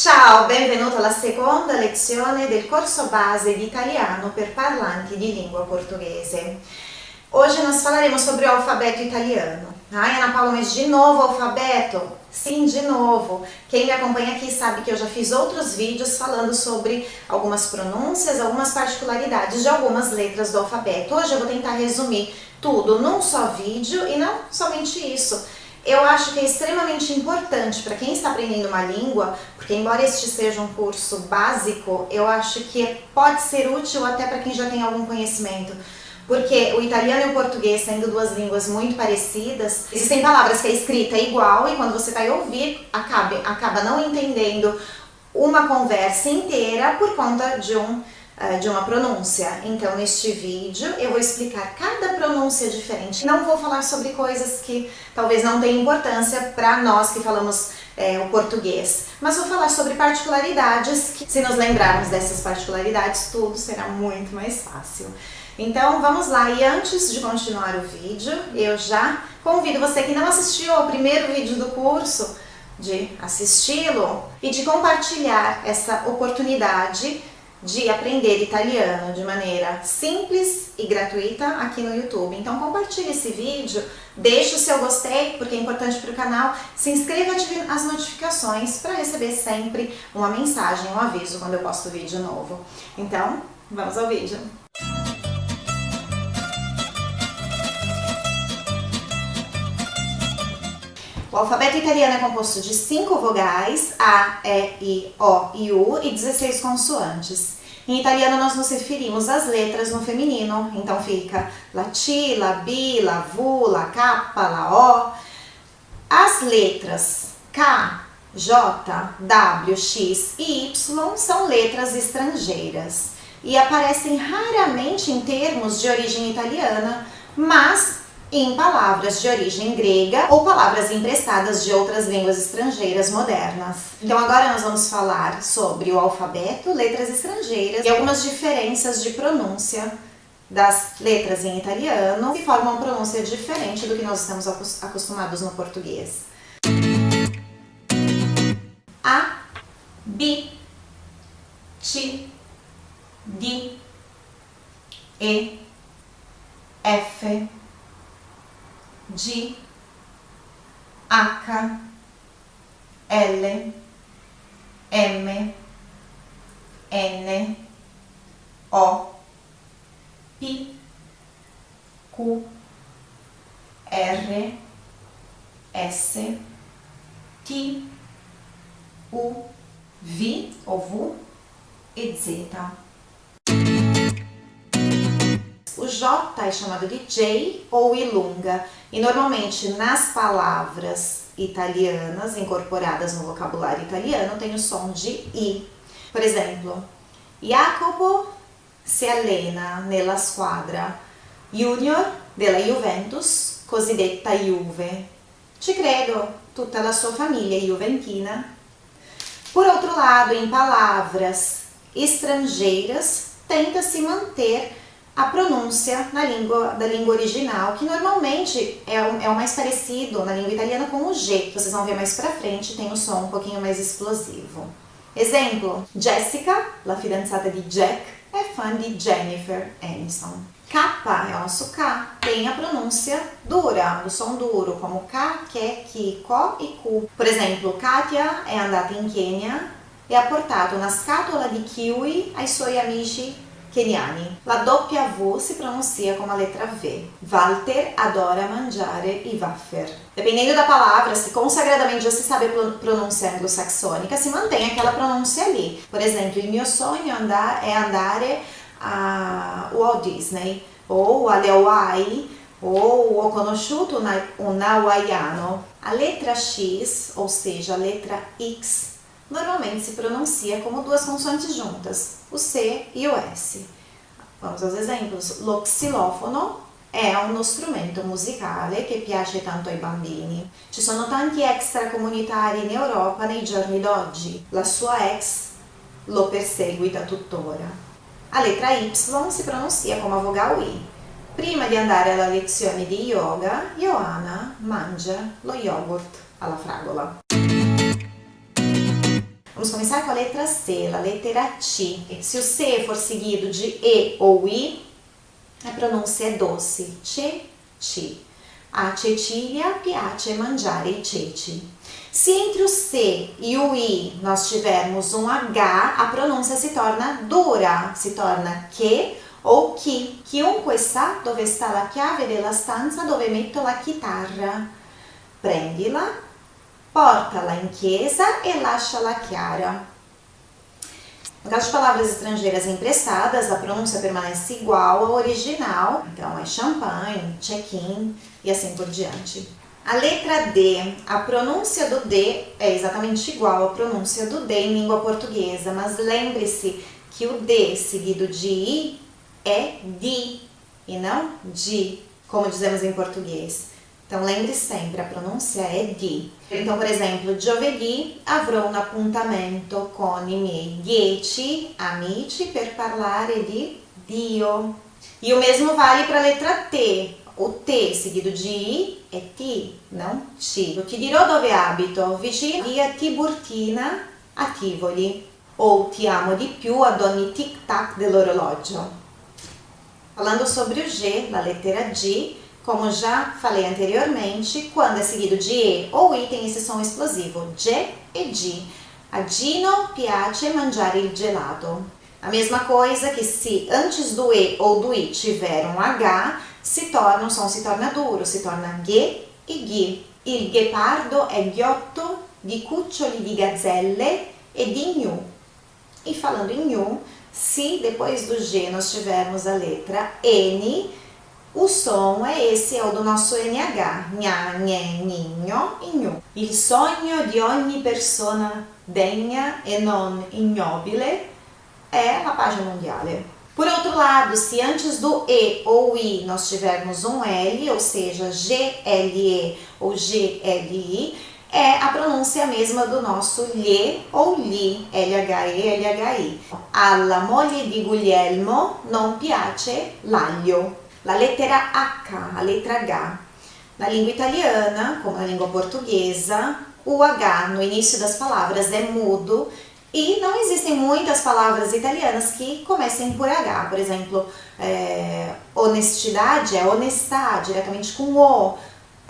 Ciao, benvenuto alla seconda lezione del corso base di italiano per parlanti di língua portuguese. Hoje nós falaremos sobre o alfabeto italiano. Ai, Ana Paula, mas de novo alfabeto? Sim, de novo. Quem me acompanha aqui sabe que eu já fiz outros vídeos falando sobre algumas pronúncias, algumas particularidades de algumas letras do alfabeto. Hoje eu vou tentar resumir tudo num só vídeo e não somente isso eu acho que é extremamente importante para quem está aprendendo uma língua, porque embora este seja um curso básico, eu acho que pode ser útil até para quem já tem algum conhecimento. Porque o italiano e o português, sendo duas línguas muito parecidas, existem palavras que a escrita é igual e quando você vai ouvir, acaba, acaba não entendendo uma conversa inteira por conta de um de uma pronúncia. Então, neste vídeo, eu vou explicar cada pronúncia diferente. Não vou falar sobre coisas que talvez não tenham importância para nós que falamos é, o português, mas vou falar sobre particularidades que, se nos lembrarmos dessas particularidades, tudo será muito mais fácil. Então, vamos lá. E antes de continuar o vídeo, eu já convido você que não assistiu ao primeiro vídeo do curso, de assisti-lo e de compartilhar essa oportunidade de aprender italiano de maneira simples e gratuita aqui no YouTube. Então compartilhe esse vídeo, deixe o seu gostei, porque é importante para o canal, se inscreva e ative as notificações para receber sempre uma mensagem, um aviso quando eu posto vídeo novo. Então, vamos ao vídeo. O alfabeto italiano é composto de cinco vogais, A, E, I, O e U, e 16 consoantes. Em italiano nós nos referimos às letras no feminino, então fica la T, la B, la la K, la O. As letras K, J, W, X e Y são letras estrangeiras e aparecem raramente em termos de origem italiana, mas em palavras de origem grega ou palavras emprestadas de outras línguas estrangeiras modernas. Então agora nós vamos falar sobre o alfabeto, letras estrangeiras e algumas diferenças de pronúncia das letras em italiano que formam uma pronúncia diferente do que nós estamos acostumados no português. A, B, T, D, E, F, G, H, L, M, N, O, P, Q, R, S, T, U, V ou VU e Z. O J é chamado de J ou ilunga e normalmente nas palavras italianas incorporadas no vocabulário italiano tem o som de I. Por exemplo, Jacopo si allena nella squadra junior della Juventus, cosiddetta Juve. Ci credo, tutta la sua famiglia juventina. Por outro lado, em palavras estrangeiras, tenta se manter a pronúncia na língua, da língua original, que normalmente é o, é o mais parecido na língua italiana com o G, vocês vão ver mais pra frente, tem um som um pouquinho mais explosivo. Exemplo, Jessica, la fidanzata di Jack, é fã de Jennifer Aniston. K é o nosso K, tem a pronúncia dura, do som duro, como K, Ke, Ki, Ko e Ku. Por exemplo, Katia é andata in Kenya e ha portato una scatola di kiwi ai suoi amici keniani. La doppia V se pronuncia como a letra V. Walter adora mangiare i wafer. Dependendo da palavra, se consagradamente você sabe a pronúncia anglo-saxônica, se mantém aquela pronúncia ali. Por exemplo, il mio sogno andar, é andare a Walt Disney, ou alle Hawaii, ou ho conosciuto un hawaiano. A letra X, ou seja, a letra X, normalmente se pronuncia como duas consoantes juntas, o C e o S. Vamos aos exemplos. Lo xilofono è uno strumento musicale che piace tanto ai bambini. Ci sono tanti extracomunitari in Europa nei giorni d'oggi. La sua ex lo perseguita tuttora. A lettera Y si pronuncia come a vogal I. Prima di andare alla lezione di yoga, Johanna mangia lo yogurt alla fragola. Vamos começar com a letra C, a letra T. Se o C for seguido de E ou I, a pronúncia é doce. Ce, ci. A Cecilia piace mangiare i ceci. Se entre o C e o I nós tivermos um H, a pronúncia se torna dura, se torna che o chi. Chiunque sa dove sta la chiave della stanza dove metto la chitarra. Prendila, porta-la in chiesa e lascia-la chiara. No caso de palavras estrangeiras emprestadas, a pronúncia permanece igual ao original, então é champanhe, check-in e assim por diante. A letra D, a pronúncia do D é exatamente igual à pronúncia do D em língua portuguesa, mas lembre-se que o D seguido de I é di e não di, como dizemos em português. Então lembre sempre, a pronúncia é di. Então, por exemplo, giovedì avrò un appuntamento con i miei dieci amici per parlare di Dio. E o mesmo vale para a letra T. O T seguido de I é ti, não. Eu ti dirò dove abito, vicino via Tiburtina a Tivoli. Ou ti amo di più ad ogni tic-tac dell'orologio. Falando sobre o G, na letra G, como já falei anteriormente, quando é seguido de E ou I tem esse som explosivo, G e G. A Gino piace mangiare il gelato. A mesma coisa que se antes do E ou do I tiver um H, se torna, o som se torna duro, se torna G e Ghi. Il ghepardo è ghiotto di cuccioli di gazzelle e di gnu. E falando em gnu, se depois do G nós tivermos a letra N, o som é esse, é o do nosso NH. Nha, nhé, ninho e gnu. Il sogno di ogni persona degna e non ignobile é a página mondiale. Por outro lado, se antes do E ou I nós tivermos um L, ou seja, GLE ou GLI, é a pronúncia mesma do nosso lhe ou li, LHE, LHI. Alla moglie di Guglielmo non piace l'aglio. La lettera H, a letra H. Na língua italiana, como na língua portuguesa, o H no início das palavras é mudo e não existem muitas palavras italianas que comecem por H. Por exemplo, é, honestidade é honestar, diretamente com o.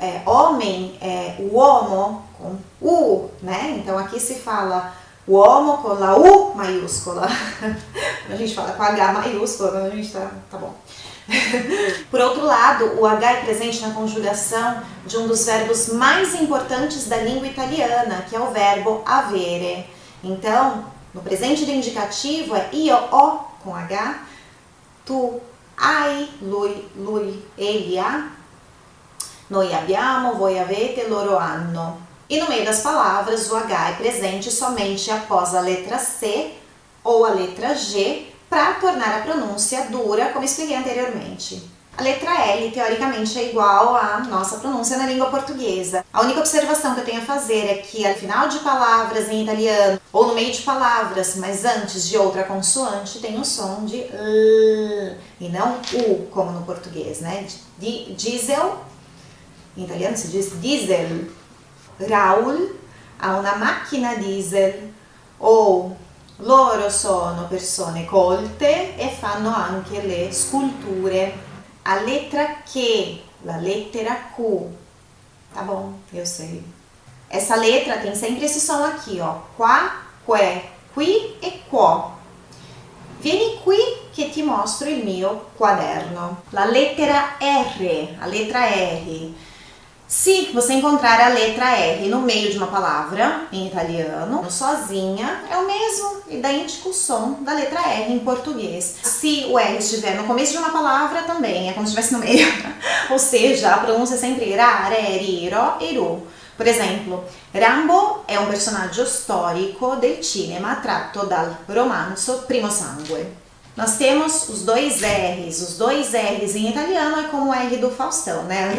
É, homem é uomo, com U, né? Então aqui se fala uomo com a U maiúscula. a gente fala com H maiúscula, a gente tá, tá bom. Por outro lado, o H é presente na conjugação de um dos verbos mais importantes da língua italiana, que é o verbo avere. Então, no presente do indicativo é io ho com H, tu hai, lui, lui, ele ha, noi abbiamo, voi avete, loro hanno. E no meio das palavras, o H é presente somente após a letra C ou a letra G para tornar a pronúncia dura, como expliquei anteriormente. A letra L, teoricamente, é igual à nossa pronúncia na língua portuguesa. A única observação que eu tenho a fazer é que ao final de palavras em italiano, ou no meio de palavras, mas antes de outra consoante, tem o som de L, e não U, como no português, né? De diesel, em italiano se diz diesel. Raul ha una macchina diesel, ou loro sono persone colte e fanno anche le sculture a letra Q, a letra Q. Tá bom, eu sei. Essa letra tem sempre esse som aqui, ó. Qua, que, qui e quo. Vieni qui che ti mostro il mio quaderno. La lettera R, a letra R. Se você encontrar a letra R no meio de uma palavra em italiano, sozinha, é o mesmo idêntico som da letra R em português. Se o R estiver no começo de uma palavra, também é como se estivesse no meio. Ou seja, a pronúncia é sempre ra, ri, ro, eru. Por exemplo, Rambo è un personaggio storico del cinema tratto dal romanzo Primo Sangue. Nós temos os dois R's. Os dois R's em italiano é como o R do Faustão, né?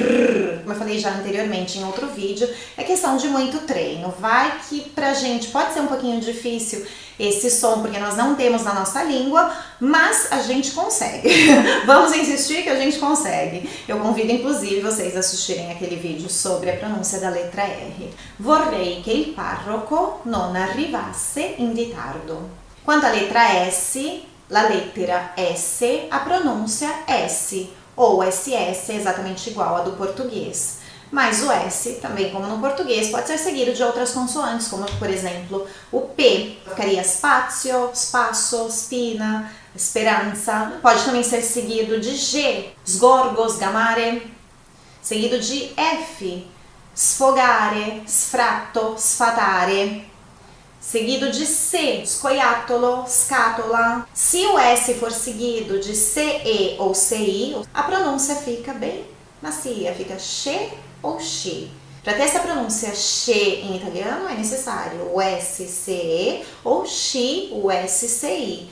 Como eu falei já anteriormente em outro vídeo, é questão de muito treino. Vai que pra gente pode ser um pouquinho difícil esse som, porque nós não temos na nossa língua, mas a gente consegue. Vamos insistir que a gente consegue. Eu convido inclusive vocês a assistirem aquele vídeo sobre a pronúncia da letra R. Vorrei che il parroco non arrivasse in ritardo. Quanto à letra S, la lettera S, a pronúncia S, ou SS é exatamente igual à do português. Mas o S, também como no português, pode ser seguido de outras consoantes, como por exemplo o P, ficaria spazio, spasso, spina, speranza. Pode também ser seguido de G, sgorgo, sgamare, seguido de F, sfogare, sfratto, sfatare, seguido de C, scoiattolo, scatola. Se o S for seguido de CE ou CI, a pronúncia fica bem macia, fica che ou che. Para ter essa pronúncia che em italiano é necessário o SCE ou chi, o SCI.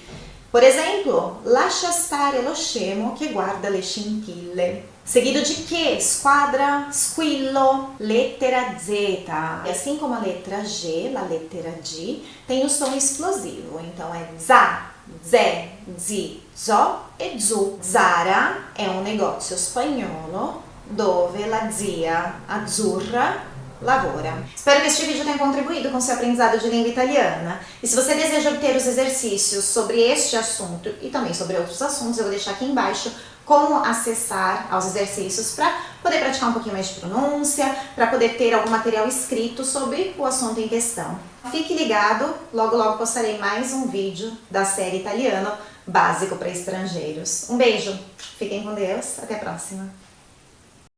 Por exemplo, lascia stare lo scemo che guarda le scintille. Seguido de que? Squadra, squillo, lettera Z. E assim como a letra G, a letra G, tem o som explosivo. Então é za, ze, zi, zo e zu. Zara é um negócio espanholo dove la zia azzurra lavora. Espero que este vídeo tenha contribuído com seu aprendizado de língua italiana. E se você deseja obter os exercícios sobre este assunto e também sobre outros assuntos, eu vou deixar aqui embaixo como acessar aos exercícios para poder praticar um pouquinho mais de pronúncia, para poder ter algum material escrito sobre o assunto em questão. Fique ligado, logo logo postarei mais um vídeo da série italiano básico para estrangeiros. Um beijo, fiquem com Deus, até a próxima!